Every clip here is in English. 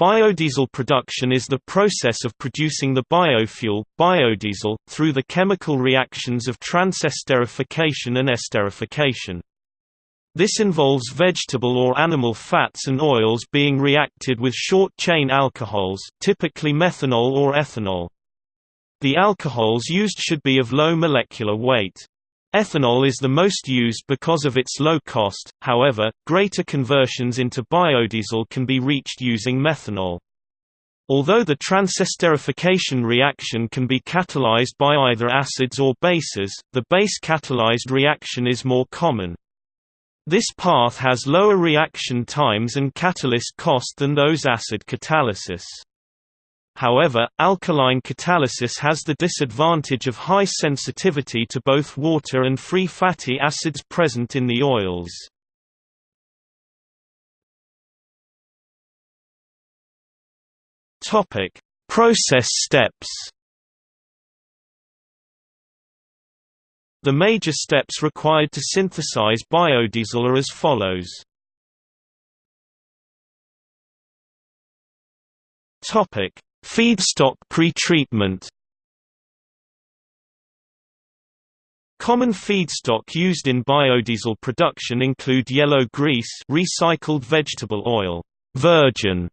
Biodiesel production is the process of producing the biofuel, biodiesel, through the chemical reactions of transesterification and esterification. This involves vegetable or animal fats and oils being reacted with short-chain alcohols typically methanol or ethanol. The alcohols used should be of low molecular weight. Ethanol is the most used because of its low cost, however, greater conversions into biodiesel can be reached using methanol. Although the transesterification reaction can be catalyzed by either acids or bases, the base-catalyzed reaction is more common. This path has lower reaction times and catalyst cost than those acid catalysis. However, alkaline catalysis has the disadvantage of high sensitivity to both water and free fatty acids present in the oils. Topic: Process steps. The major steps required to synthesize biodiesel are as follows. Topic: Feedstock pretreatment Common feedstock used in biodiesel production include yellow grease recycled vegetable oil, virgin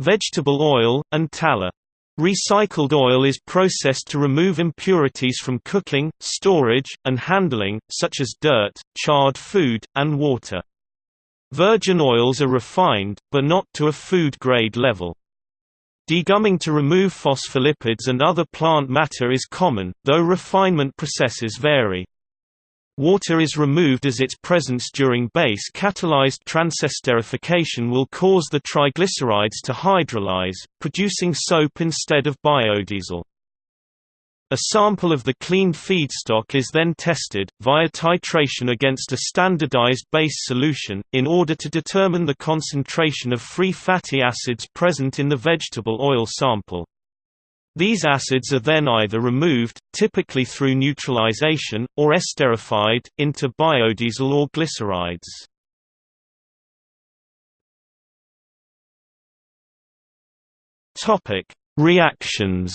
vegetable oil, and tallow. Recycled oil is processed to remove impurities from cooking, storage, and handling, such as dirt, charred food, and water. Virgin oils are refined, but not to a food-grade level. Degumming to remove phospholipids and other plant matter is common, though refinement processes vary. Water is removed as its presence during base-catalyzed transesterification will cause the triglycerides to hydrolyze, producing soap instead of biodiesel. A sample of the cleaned feedstock is then tested, via titration against a standardized base solution, in order to determine the concentration of free fatty acids present in the vegetable oil sample. These acids are then either removed, typically through neutralization, or esterified, into biodiesel or glycerides. Reactions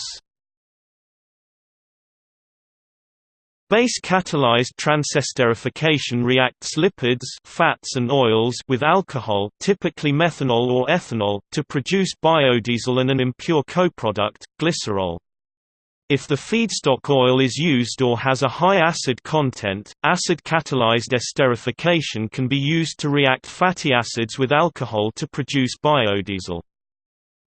Base-catalyzed transesterification reacts lipids fats and oils with alcohol typically methanol or ethanol, to produce biodiesel and an impure coproduct, glycerol. If the feedstock oil is used or has a high acid content, acid-catalyzed esterification can be used to react fatty acids with alcohol to produce biodiesel.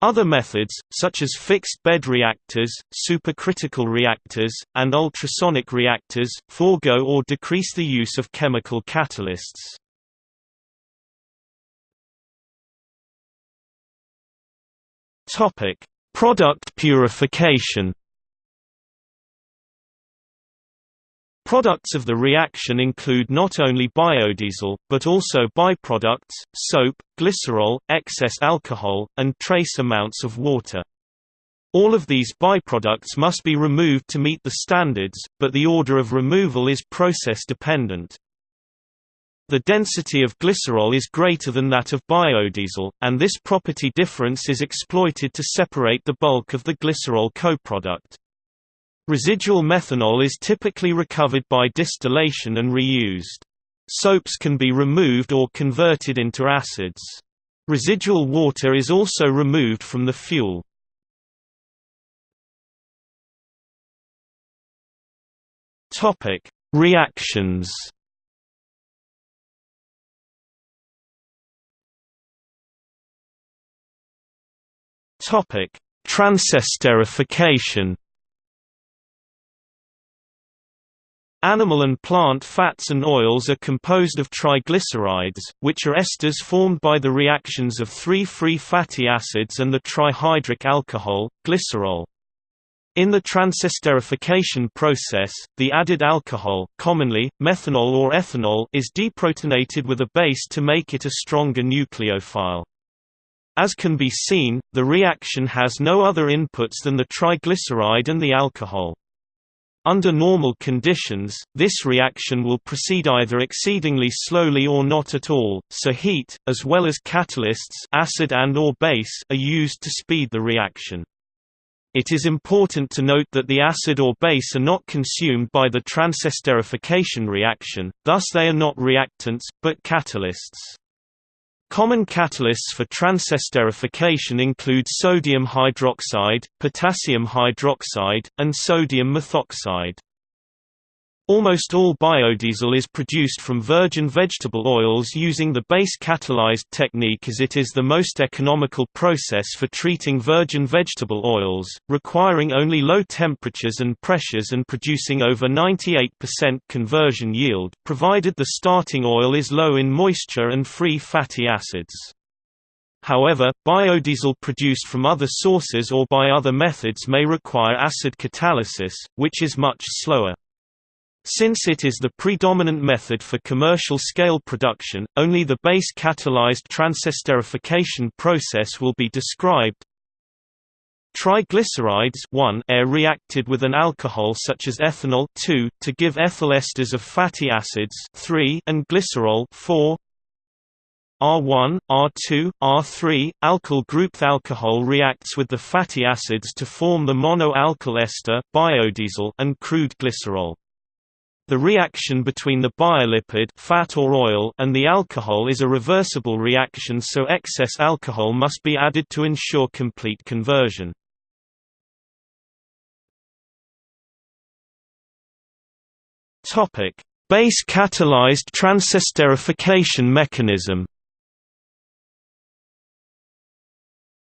Other methods, such as fixed-bed reactors, supercritical reactors, and ultrasonic reactors, forego or decrease the use of chemical catalysts. Topic: Product purification Products of the reaction include not only biodiesel, but also byproducts, soap, glycerol, excess alcohol, and trace amounts of water. All of these byproducts must be removed to meet the standards, but the order of removal is process dependent. The density of glycerol is greater than that of biodiesel, and this property difference is exploited to separate the bulk of the glycerol coproduct. Residual methanol is typically recovered by distillation and reused. Soaps can be removed or converted into acids. Residual water is also removed from the fuel. Topic: Reactions. Topic: Transesterification. Animal and plant fats and oils are composed of triglycerides, which are esters formed by the reactions of three free fatty acids and the trihydric alcohol, glycerol. In the transesterification process, the added alcohol commonly, methanol or ethanol is deprotonated with a base to make it a stronger nucleophile. As can be seen, the reaction has no other inputs than the triglyceride and the alcohol. Under normal conditions, this reaction will proceed either exceedingly slowly or not at all, so heat, as well as catalysts acid and or base are used to speed the reaction. It is important to note that the acid or base are not consumed by the transesterification reaction, thus they are not reactants, but catalysts. Common catalysts for transesterification include sodium hydroxide, potassium hydroxide, and sodium methoxide. Almost all biodiesel is produced from virgin vegetable oils using the base catalyzed technique as it is the most economical process for treating virgin vegetable oils, requiring only low temperatures and pressures and producing over 98% conversion yield, provided the starting oil is low in moisture and free fatty acids. However, biodiesel produced from other sources or by other methods may require acid catalysis, which is much slower. Since it is the predominant method for commercial-scale production, only the base catalyzed transesterification process will be described. Triglycerides 1 are reacted with an alcohol such as ethanol 2 to give ethyl esters of fatty acids 3 and glycerol 4. R1, R2, R3, alkyl group alcohol reacts with the fatty acids to form the monoalkyl ester biodiesel and crude glycerol. The reaction between the biolipid fat or oil and the alcohol is a reversible reaction so excess alcohol must be added to ensure complete conversion. Base catalyzed transesterification mechanism.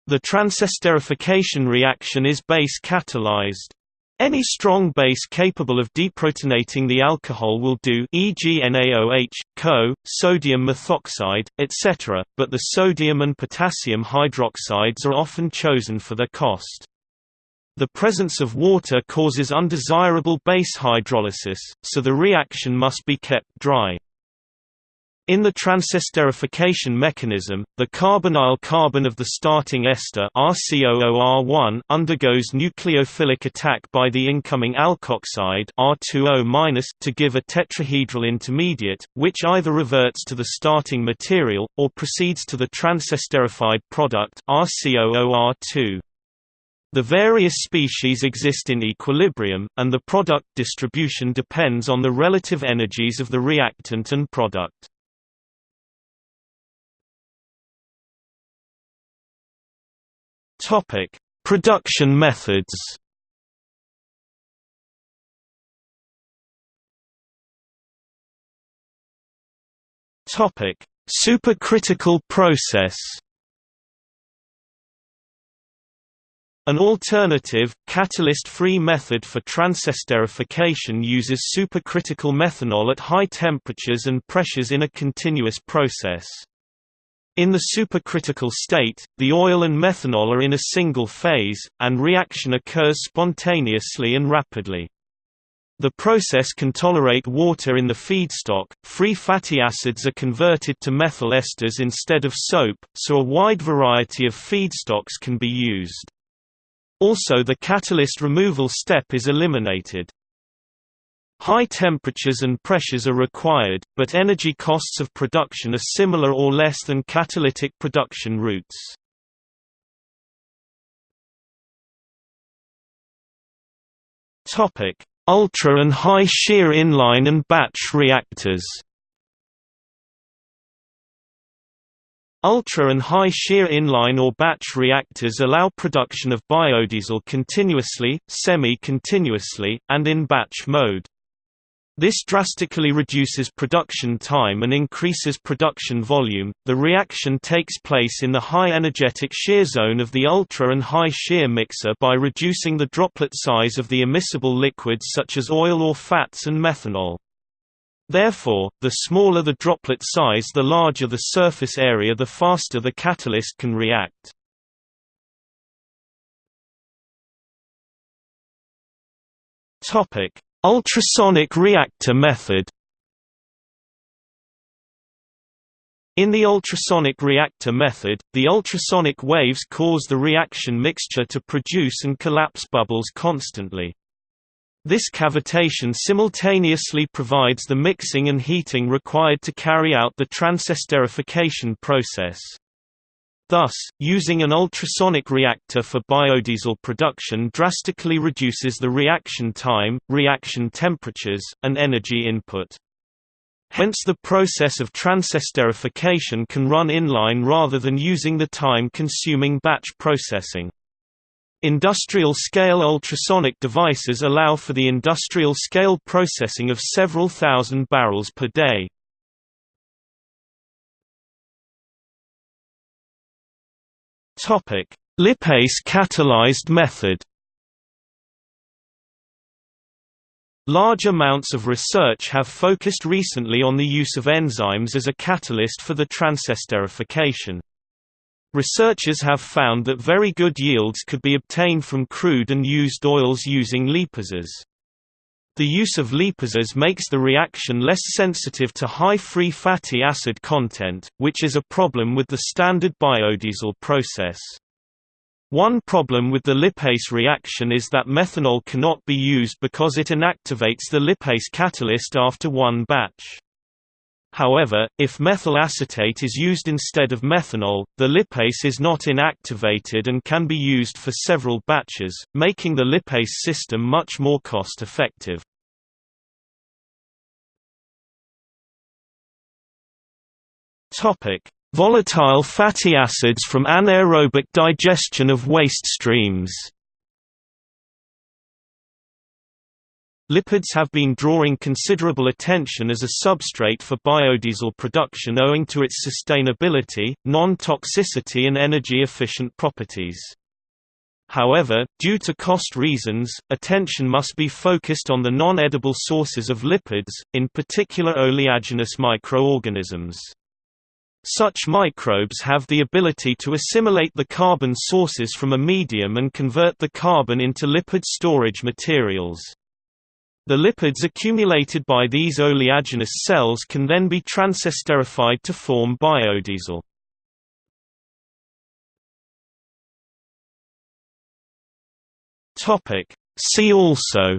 The transesterification reaction is base catalyzed. Any strong base capable of deprotonating the alcohol will do e.g. NaOH, KOH, sodium methoxide, etc., but the sodium and potassium hydroxides are often chosen for their cost. The presence of water causes undesirable base hydrolysis, so the reaction must be kept dry. In the transesterification mechanism, the carbonyl carbon of the starting ester RCOOR1 undergoes nucleophilic attack by the incoming alkoxide R2O- to give a tetrahedral intermediate, which either reverts to the starting material, or proceeds to the transesterified product RCOOR2. The various species exist in equilibrium, and the product distribution depends on the relative energies of the reactant and product. Topic: Production methods. Topic: Supercritical process. An alternative, catalyst-free method for transesterification uses supercritical methanol at high temperatures and pressures in a continuous process. In the supercritical state, the oil and methanol are in a single phase, and reaction occurs spontaneously and rapidly. The process can tolerate water in the feedstock, free fatty acids are converted to methyl esters instead of soap, so a wide variety of feedstocks can be used. Also the catalyst removal step is eliminated. High temperatures and pressures are required, but energy costs of production are similar or less than catalytic production routes. Topic: Ultra and high shear inline and batch reactors. Ultra and high shear inline or batch reactors allow production of biodiesel continuously, semi-continuously, and in batch mode. This drastically reduces production time and increases production volume. The reaction takes place in the high energetic shear zone of the ultra and high shear mixer by reducing the droplet size of the immiscible liquids such as oil or fats and methanol. Therefore, the smaller the droplet size the larger the surface area the faster the catalyst can react. Topic: Ultrasonic reactor method In the ultrasonic reactor method, the ultrasonic waves cause the reaction mixture to produce and collapse bubbles constantly. This cavitation simultaneously provides the mixing and heating required to carry out the transesterification process. Thus, using an ultrasonic reactor for biodiesel production drastically reduces the reaction time, reaction temperatures, and energy input. Hence the process of transesterification can run inline rather than using the time-consuming batch processing. Industrial-scale ultrasonic devices allow for the industrial-scale processing of several thousand barrels per day. Lipase catalyzed method Large amounts of research have focused recently on the use of enzymes as a catalyst for the transesterification. Researchers have found that very good yields could be obtained from crude and used oils using lipases. The use of lipases makes the reaction less sensitive to high free fatty acid content, which is a problem with the standard biodiesel process. One problem with the lipase reaction is that methanol cannot be used because it inactivates the lipase catalyst after one batch. However, if methyl acetate is used instead of methanol, the lipase is not inactivated and can be used for several batches, making the lipase system much more cost-effective. Volatile fatty acids from anaerobic digestion of waste streams Lipids have been drawing considerable attention as a substrate for biodiesel production owing to its sustainability, non-toxicity and energy-efficient properties. However, due to cost reasons, attention must be focused on the non-edible sources of lipids, in particular oleaginous microorganisms. Such microbes have the ability to assimilate the carbon sources from a medium and convert the carbon into lipid storage materials. The lipids accumulated by these oleaginous cells can then be transesterified to form biodiesel. See also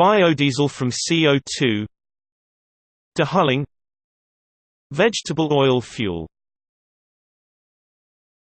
Biodiesel from CO2 Dehulling Vegetable oil fuel